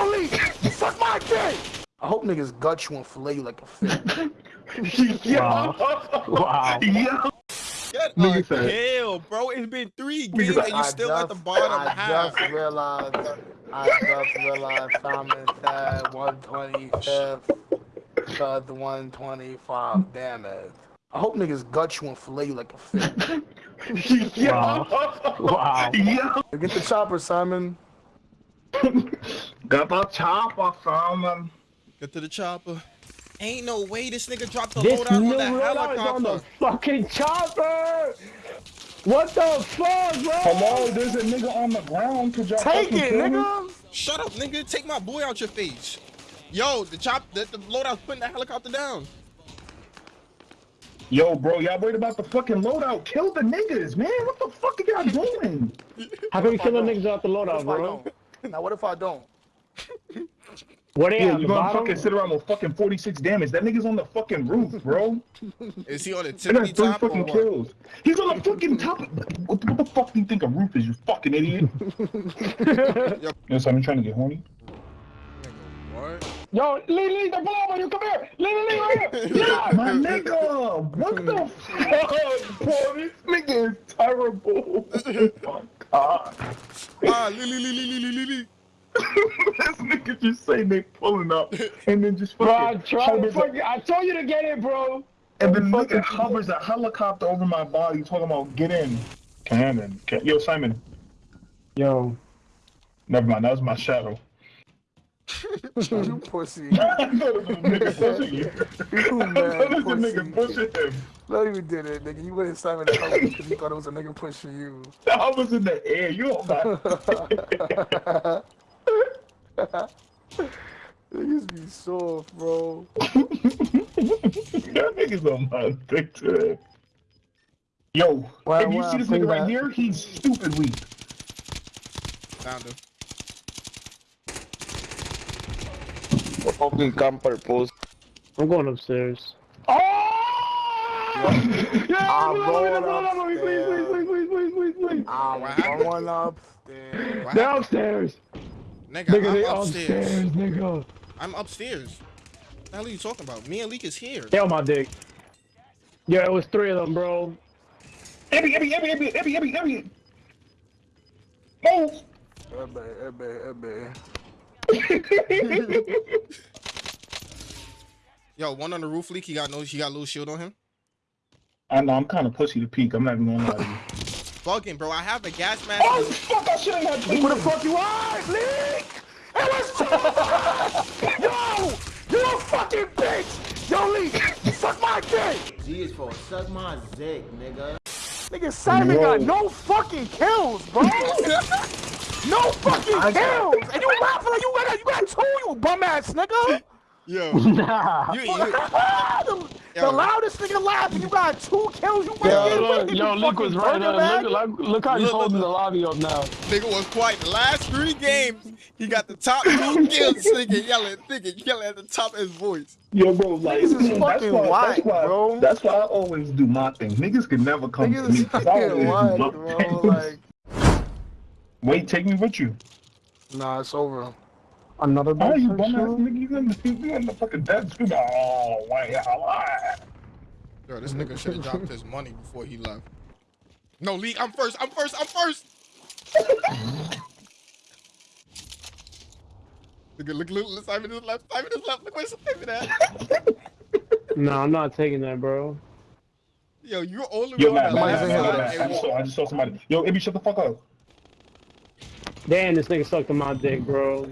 Yo, Lee, suck my dick! I hope niggas gut you and fillet you like a fish. Wow. wow. Yo. Get Nigga a said- kill, bro. It's been three games and you I still at the bottom I half. just realized, I just realized Simon said 125th to the 125 damage. I hope niggas gut you and fillet you like a fish. Yo. Wow. Yo. Get the chopper, Simon. Got the chopper, Simon. Get to the chopper. Ain't no way this nigga dropped the This loadout on new the loadout on the helicopter. fucking chopper! What the fuck, bro? Hello, there's a nigga on the ground. Could y'all Take it, nigga. Shut up, nigga. Take my boy out your face. Yo, the chop, the, the loadout's putting the helicopter down. Yo, bro, y'all worried about the fucking loadout. Kill the niggas, man. What the fuck are y'all doing? How can we kill the niggas out the What loadout, bro? Don't? Now what if I don't? What they Yeah, you gonna fucking sit around with fucking 46 damage. That nigga's on the fucking roof, bro. Is he on the I got tippity three top or fucking what? kills. He's on the fucking top. What, what the fuck do you think a roof is, you fucking idiot? Yo, so I'm trying to get horny. What? Yo, Lee, Lee, they're below you. Come here. Lee, Lee, Lee, right here. Yeah. My nigga, what the fuck, bro? This nigga is terrible. Oh. Ah, Lily, Lily, Lily, Lily, Lily. this nigga just say they pulling up and then just Bro, I fucking tried to fucking, I told you to get it, bro. and then nigga hovers a helicopter over my body talking about get in. Cannon. Can- Yo, Simon. Yo. Never mind, that was my shadow. You pussy. I thought it was a nigga pushing you. You thought it was a mad nigga pussy. pushing him. No, you did it, nigga. You went inside the house because you thought it was a nigga pushing you. I was in the air. You don't got Niggas be soft, bro. That nigga's on my dick today. Yo, Wow, if you wow, see this nigga right that. here, he's stupid weak. Found him. Fucking camper post. I'm going upstairs. Oh! Yeah, I'm please, going please, please, please, please, please, please, please, please. I'm going upstairs. What They're upstairs. Nigga, Nigga, they I'm upstairs, upstairs. nigga. I'm upstairs. What the hell are you talking about? Me and Leak is here. They on my dick. Yeah, it was three of them, bro. Ebby, Ebby, Ebby, Ebby, Ebby, Ebby, Ebby. Move. Ebbe, ebbe, ebbe. Yo, one on the roof leak. He got no. He got a little shield on him. I know, I'm kind of pussy to peek. I'm not even gonna lie to you. Bugging, bro. I have a gas mask. Oh, fuck, I shouldn't have peeked. Where the fuck you are, Leak? It was Yo! You a fucking bitch! Yo, Leak, suck my dick! G is for suck my dick, nigga. Nigga, Simon Yo. got no fucking kills, bro! no fucking I kills! got- And you laughing like you got, you got two, you bum ass nigga! Yo, Nah. you, you, ah, the, the loudest nigga laughing, you got two kills, you Yo, fucking look, yo, Luke was right burger there. Look, look, look how he's look, holding look. the lobby up now. nigga was quiet. The last three games, he got the top two kills. Nigga yelling, nigga yelling at the top of his voice. Yo, bro, like, Niggas is that's fucking why, white, that's why, bro. That's why I always do my thing. Niggas can never come to Niggas me. is 'cause I fucking always do wild, my bro, thing. like... Wait, take me with you. Nah, it's over. Another Oh, you bus bum ass show? nigga, you in the, you in the fucking dead screaming, oh, why, why? Yo, this nigga should have dropped his money before he left. No, Lee, I'm first. I'm first. I'm first. Nigga, look, look, look, Simon is left. Simon is left. Look where Simon at. No, I'm not taking that, bro. Yo, you're only Yo, on Matt, that Matt, last Matt, here. Matt, side. Matt, I and just walk. saw, I just saw somebody. Yo, Ibby, shut the fuck up. Damn, this nigga sucked on my dick, bro.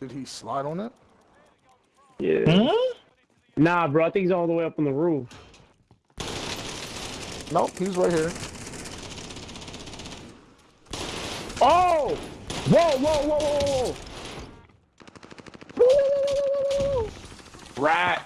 Did he slide on it? Yeah. Hmm? Nah, bro, I think he's all the way up on the roof. Nope, he's right here. Oh! Whoa, whoa, whoa, whoa, whoa! Rat.